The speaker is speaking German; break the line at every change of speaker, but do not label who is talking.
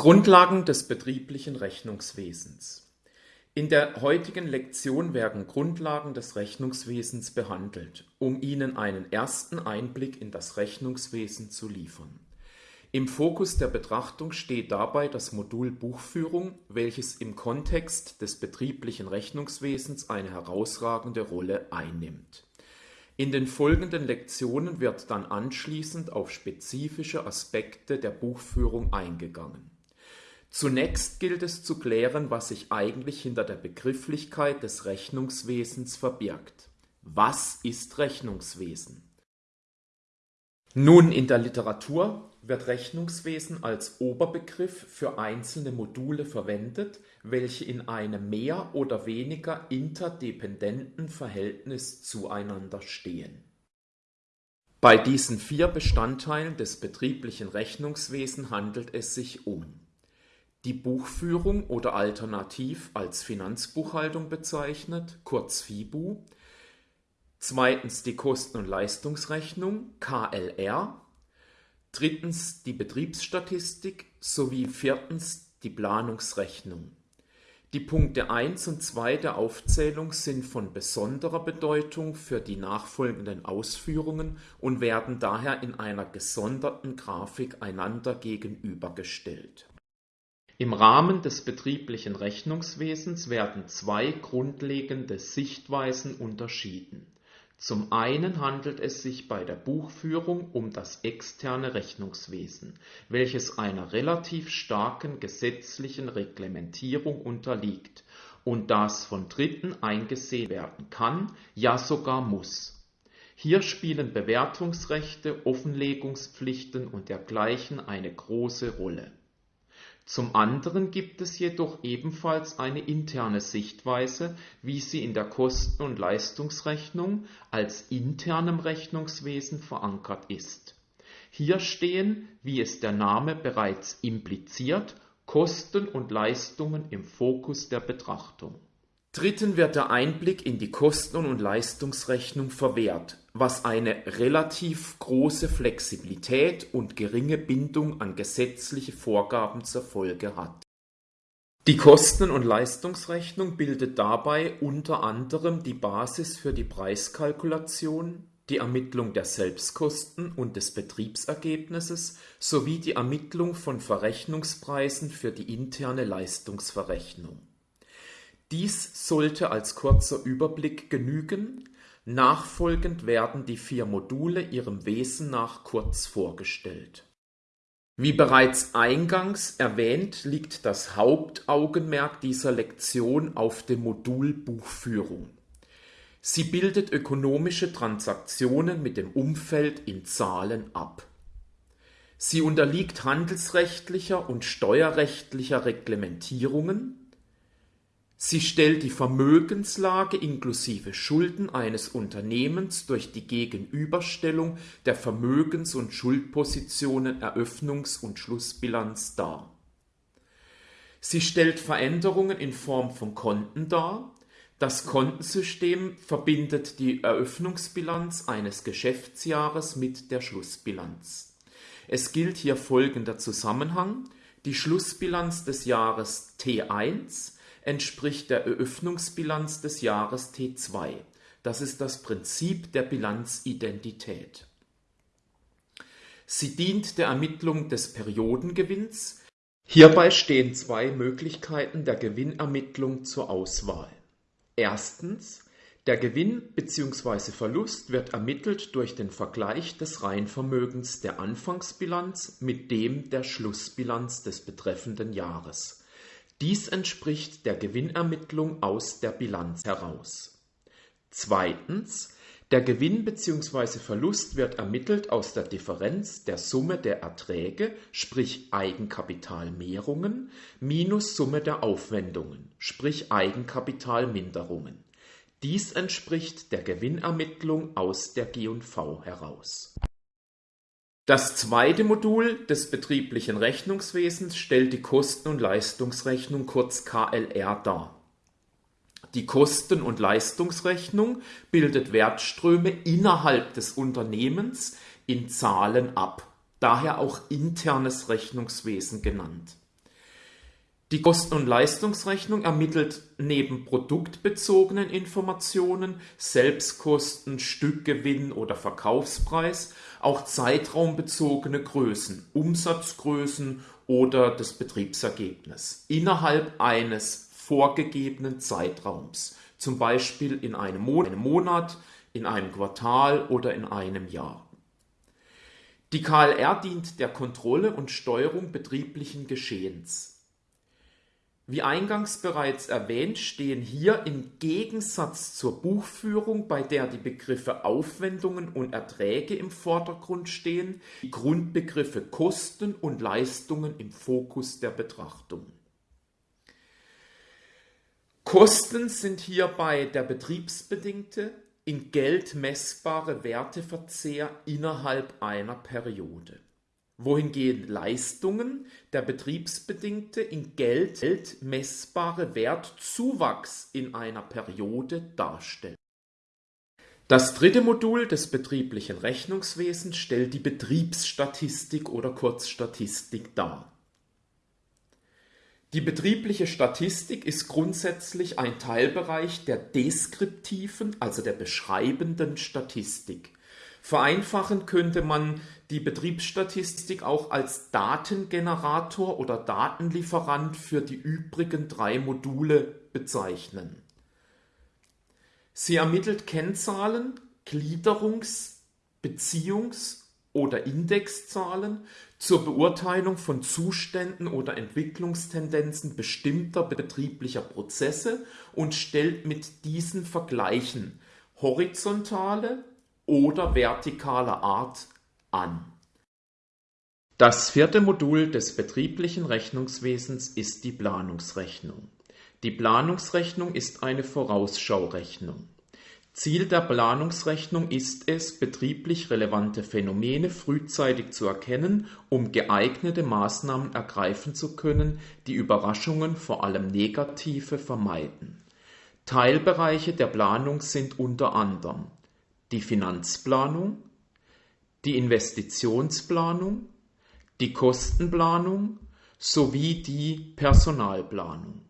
Grundlagen des betrieblichen Rechnungswesens In der heutigen Lektion werden Grundlagen des Rechnungswesens behandelt, um Ihnen einen ersten Einblick in das Rechnungswesen zu liefern. Im Fokus der Betrachtung steht dabei das Modul Buchführung, welches im Kontext des betrieblichen Rechnungswesens eine herausragende Rolle einnimmt in den folgenden Lektionen wird dann anschließend auf spezifische Aspekte der Buchführung eingegangen. Zunächst gilt es zu klären, was sich eigentlich hinter der Begrifflichkeit des Rechnungswesens verbirgt. Was ist Rechnungswesen? Nun, in der Literatur wird Rechnungswesen als Oberbegriff für einzelne Module verwendet, welche in einem mehr oder weniger interdependenten Verhältnis zueinander stehen. Bei diesen vier Bestandteilen des betrieblichen Rechnungswesen handelt es sich um die Buchführung oder alternativ als Finanzbuchhaltung bezeichnet, kurz FIBU, zweitens die Kosten- und Leistungsrechnung, KLR, drittens die Betriebsstatistik sowie viertens die Planungsrechnung. Die Punkte 1 und 2 der Aufzählung sind von besonderer Bedeutung für die nachfolgenden Ausführungen und werden daher in einer gesonderten Grafik einander gegenübergestellt. Im Rahmen des betrieblichen Rechnungswesens werden zwei grundlegende Sichtweisen unterschieden zum einen handelt es sich bei der Buchführung um das externe Rechnungswesen, welches einer relativ starken gesetzlichen Reglementierung unterliegt und das von Dritten eingesehen werden kann, ja sogar muss. Hier spielen Bewertungsrechte, Offenlegungspflichten und dergleichen eine große Rolle zum anderen gibt es jedoch ebenfalls eine interne Sichtweise, wie sie in der Kosten- und Leistungsrechnung als internem Rechnungswesen verankert ist. Hier stehen, wie es der Name bereits impliziert, Kosten und Leistungen im Fokus der Betrachtung Dritten wird der Einblick in die Kosten- und Leistungsrechnung verwehrt, was eine relativ große Flexibilität und geringe Bindung an gesetzliche Vorgaben zur Folge hat. Die Kosten- und Leistungsrechnung bildet dabei unter anderem die Basis für die Preiskalkulation, die Ermittlung der Selbstkosten und des Betriebsergebnisses sowie die Ermittlung von Verrechnungspreisen für die interne Leistungsverrechnung dies sollte als kurzer Überblick genügen, nachfolgend werden die vier Module ihrem Wesen nach kurz vorgestellt. Wie bereits eingangs erwähnt liegt das Hauptaugenmerk dieser Lektion auf dem Modul Buchführung. Sie bildet ökonomische Transaktionen mit dem Umfeld in Zahlen ab. Sie unterliegt handelsrechtlicher und steuerrechtlicher Reglementierungen Sie stellt die Vermögenslage inklusive Schulden eines Unternehmens durch die Gegenüberstellung der Vermögens- und Schuldpositionen Eröffnungs- und Schlussbilanz dar. Sie stellt Veränderungen in Form von Konten dar. Das Kontensystem verbindet die Eröffnungsbilanz eines Geschäftsjahres mit der Schlussbilanz. Es gilt hier folgender Zusammenhang: Die Schlussbilanz des Jahres T1 entspricht der Eröffnungsbilanz des Jahres T2. Das ist das Prinzip der Bilanzidentität. Sie dient der Ermittlung des Periodengewinns. Hierbei stehen zwei Möglichkeiten der Gewinnermittlung zur Auswahl. Erstens, der Gewinn bzw. Verlust wird ermittelt durch den Vergleich des Reinvermögens der Anfangsbilanz mit dem der Schlussbilanz des betreffenden Jahres dies entspricht der Gewinnermittlung aus der Bilanz heraus. Zweitens, der Gewinn bzw. Verlust wird ermittelt aus der Differenz der Summe der Erträge sprich Eigenkapitalmehrungen minus Summe der Aufwendungen sprich Eigenkapitalminderungen. Dies entspricht der Gewinnermittlung aus der G&V heraus das zweite Modul des betrieblichen Rechnungswesens stellt die Kosten- und Leistungsrechnung kurz KLR dar. Die Kosten- und Leistungsrechnung bildet Wertströme innerhalb des Unternehmens in Zahlen ab, daher auch internes Rechnungswesen genannt. Die Kosten- und Leistungsrechnung ermittelt neben produktbezogenen Informationen (Selbstkosten, Stückgewinn oder Verkaufspreis) auch zeitraumbezogene Größen (Umsatzgrößen oder das Betriebsergebnis) innerhalb eines vorgegebenen Zeitraums (zum Beispiel in einem Monat, in einem Quartal oder in einem Jahr). Die KLR dient der Kontrolle und Steuerung betrieblichen Geschehens wie eingangs bereits erwähnt stehen hier im Gegensatz zur Buchführung, bei der die Begriffe Aufwendungen und Erträge im Vordergrund stehen, die Grundbegriffe Kosten und Leistungen im Fokus der Betrachtung. Kosten sind hierbei der betriebsbedingte, in Geld messbare Werteverzehr innerhalb einer Periode wohingehend Leistungen der betriebsbedingte in Geld messbare Wertzuwachs in einer Periode darstellen. Das dritte Modul des betrieblichen Rechnungswesens stellt die Betriebsstatistik oder kurz Statistik dar. Die betriebliche Statistik ist grundsätzlich ein Teilbereich der deskriptiven, also der beschreibenden Statistik Vereinfachen könnte man die Betriebsstatistik auch als Datengenerator oder Datenlieferant für die übrigen drei Module bezeichnen. Sie ermittelt Kennzahlen, Gliederungs-, Beziehungs- oder Indexzahlen zur Beurteilung von Zuständen oder Entwicklungstendenzen bestimmter betrieblicher Prozesse und stellt mit diesen Vergleichen horizontale oder vertikaler Art an. Das vierte Modul des betrieblichen Rechnungswesens ist die Planungsrechnung. Die Planungsrechnung ist eine Vorausschaurechnung. Ziel der Planungsrechnung ist es, betrieblich relevante Phänomene frühzeitig zu erkennen, um geeignete Maßnahmen ergreifen zu können, die Überraschungen, vor allem negative, vermeiden. Teilbereiche der Planung sind unter anderem die Finanzplanung, die Investitionsplanung, die Kostenplanung sowie die Personalplanung